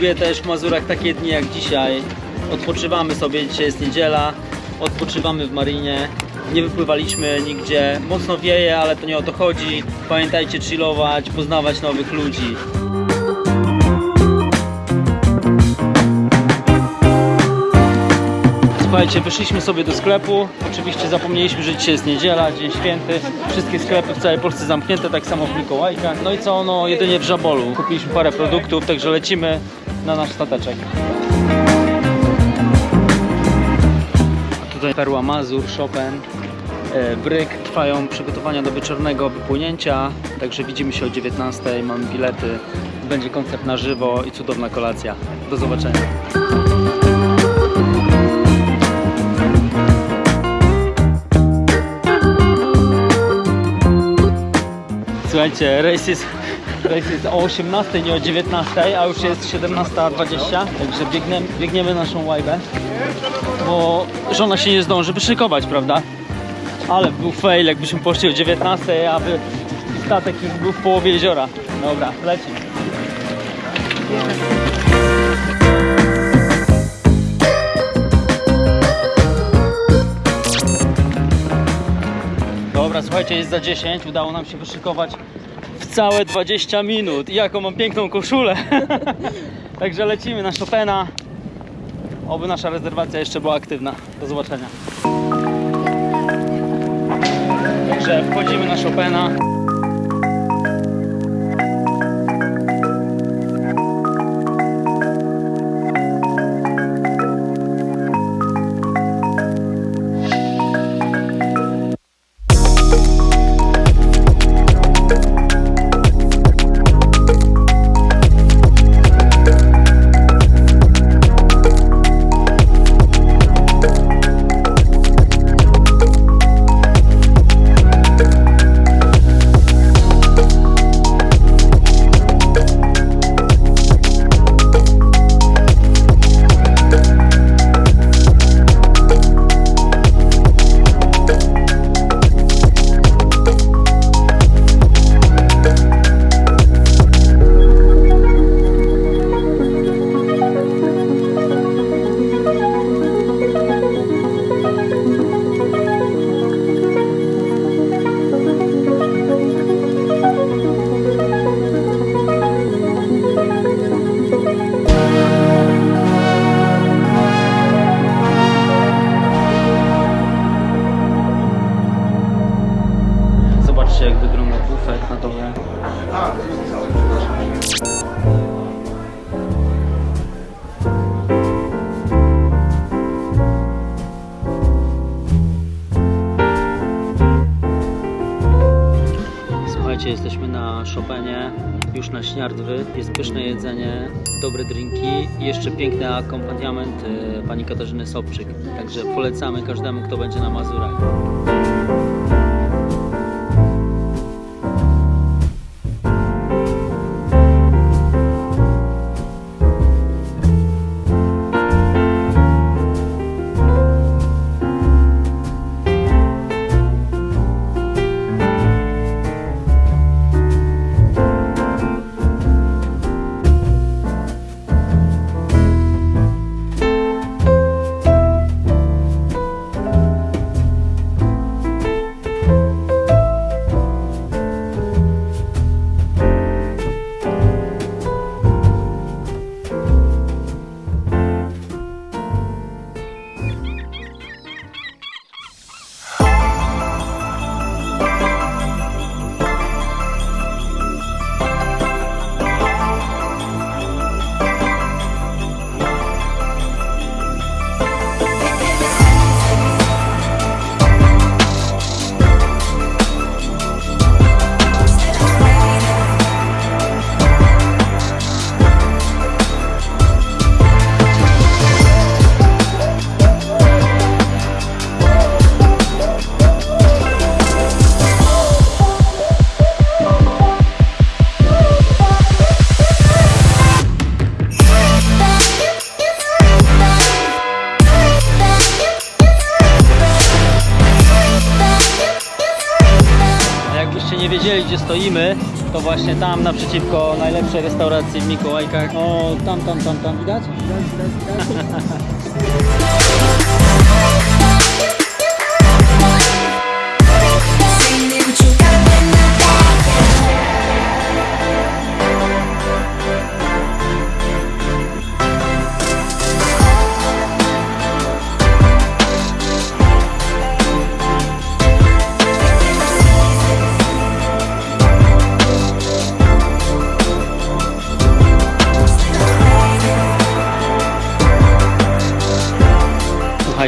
też w Mazurach takie dni jak dzisiaj. Odpoczywamy sobie, dzisiaj jest niedziela, odpoczywamy w marinie. Nie wypływaliśmy nigdzie, mocno wieje, ale to nie o to chodzi. Pamiętajcie chillować, poznawać nowych ludzi. Słuchajcie, wyszliśmy sobie do sklepu. Oczywiście zapomnieliśmy, że dzisiaj jest niedziela, dzień święty. Wszystkie sklepy w całej Polsce zamknięte, tak samo w Mikołajka. No i co, no jedynie w Żabolu. Kupiliśmy parę produktów, także lecimy na nasz stateczek. A tutaj Perła Mazur, Chopin, e, Bryk. Trwają przygotowania do wieczornego wypłynięcia, także widzimy się o 19:00. Mamy bilety, będzie koncert na żywo i cudowna kolacja. Do zobaczenia. Słuchajcie, rejs jest, rejs jest o 18, nie o 19, a już jest 17.20, także biegniemy, biegniemy naszą łajbę, bo żona się nie zdąży wyszykować, prawda? Ale był fail, jakbyśmy poszli o 19, aby statek już był w połowie jeziora. Dobra, lecimy. Słuchajcie, jest za 10. Udało nam się wyszykować w całe 20 minut. I jaką mam piękną koszulę. Także lecimy na Chopina. Oby nasza rezerwacja jeszcze była aktywna. Do zobaczenia. Także wchodzimy na Chopina. Zobaczcie jak wygląda bufet na dole. Słuchajcie, jesteśmy na Chopinie, już na Śniardwy. Jest pyszne jedzenie, dobre drinki i jeszcze piękny akompaniament e, pani Katarzyny Sobczyk. Także polecamy każdemu, kto będzie na Mazurach. Wiedzieli gdzie stoimy, to właśnie tam naprzeciwko najlepszej restauracji w Mikołajkach. O, tam, tam, tam, tam widać? Say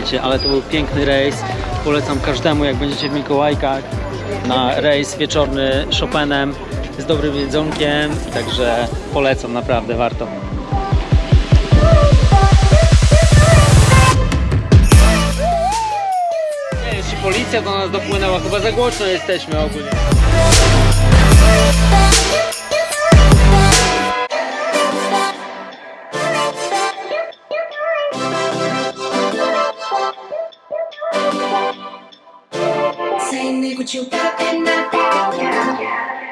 Słuchajcie, ale to był piękny rejs. Polecam każdemu, jak będziecie w Mikołajkach, na rejs wieczorny Chopinem z dobrym jedzonkiem. Także polecam, naprawdę warto. Nie czy policja do nas dopłynęła, chyba za głośno jesteśmy ogólnie. What you got in the bag.